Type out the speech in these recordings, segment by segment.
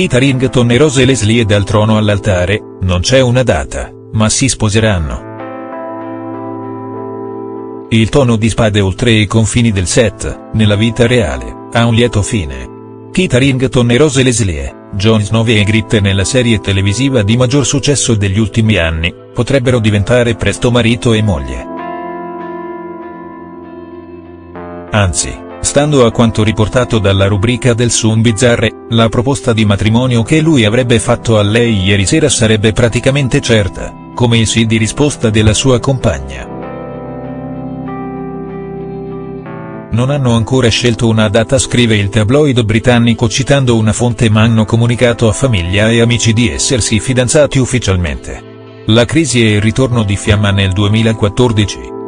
Kit Harington e Rose Leslie dal trono all'altare, non c'è una data, ma si sposeranno. Il tono di spade oltre i confini del set, nella vita reale, ha un lieto fine. Kit Harington e Rose Leslie, Jon Snow e Ygritte nella serie televisiva di maggior successo degli ultimi anni, potrebbero diventare presto marito e moglie. Anzi, Stando a quanto riportato dalla rubrica del Sun Bizzarre, la proposta di matrimonio che lui avrebbe fatto a lei ieri sera sarebbe praticamente certa, come il sì di risposta della sua compagna. Non hanno ancora scelto una data scrive il tabloid britannico citando una fonte ma hanno comunicato a famiglia e amici di essersi fidanzati ufficialmente. La crisi e il ritorno di Fiamma nel 2014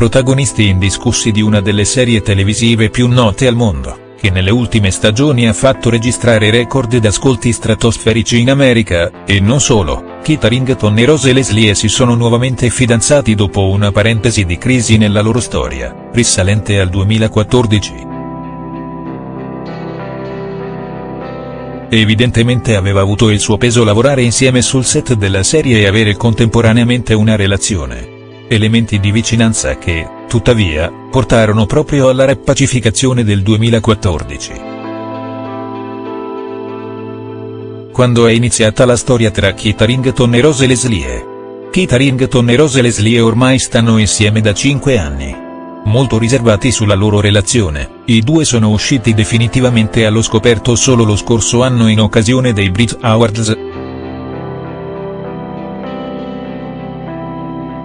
protagonisti indiscussi di una delle serie televisive più note al mondo, che nelle ultime stagioni ha fatto registrare record ed ascolti stratosferici in America, e non solo, Kit Harington e Rose Leslie si sono nuovamente fidanzati dopo una parentesi di crisi nella loro storia, risalente al 2014. Evidentemente aveva avuto il suo peso lavorare insieme sul set della serie e avere contemporaneamente una relazione elementi di vicinanza che, tuttavia, portarono proprio alla repacificazione del 2014. Quando è iniziata la storia tra Kit Harington e Rose Leslie. Kit Harington e Rose Leslie ormai stanno insieme da 5 anni. Molto riservati sulla loro relazione, i due sono usciti definitivamente allo scoperto solo lo scorso anno in occasione dei Brit Awards,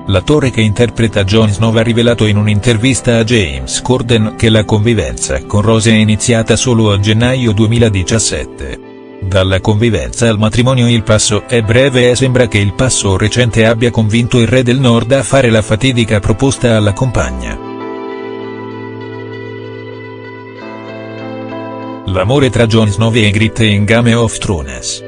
L'attore che interpreta Jon Snow ha rivelato in un'intervista a James Corden che la convivenza con Rose è iniziata solo a gennaio 2017. Dalla convivenza al matrimonio il passo è breve e sembra che il passo recente abbia convinto il re del nord a fare la fatidica proposta alla compagna. L'amore tra Jon Snow e Ygritte in Game of Thrones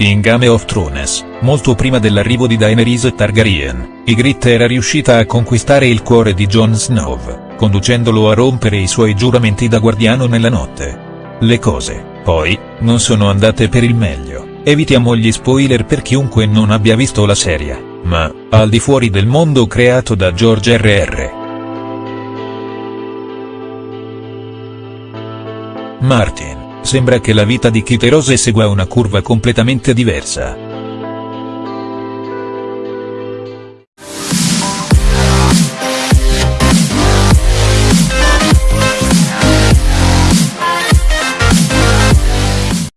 In Game of Thrones, molto prima dell'arrivo di Daenerys Targaryen, Ygritte era riuscita a conquistare il cuore di Jon Snow, conducendolo a rompere i suoi giuramenti da guardiano nella notte. Le cose, poi, non sono andate per il meglio, evitiamo gli spoiler per chiunque non abbia visto la serie, ma, al di fuori del mondo creato da George R.R. Martin Sembra che la vita di Kite Rose segua una curva completamente diversa.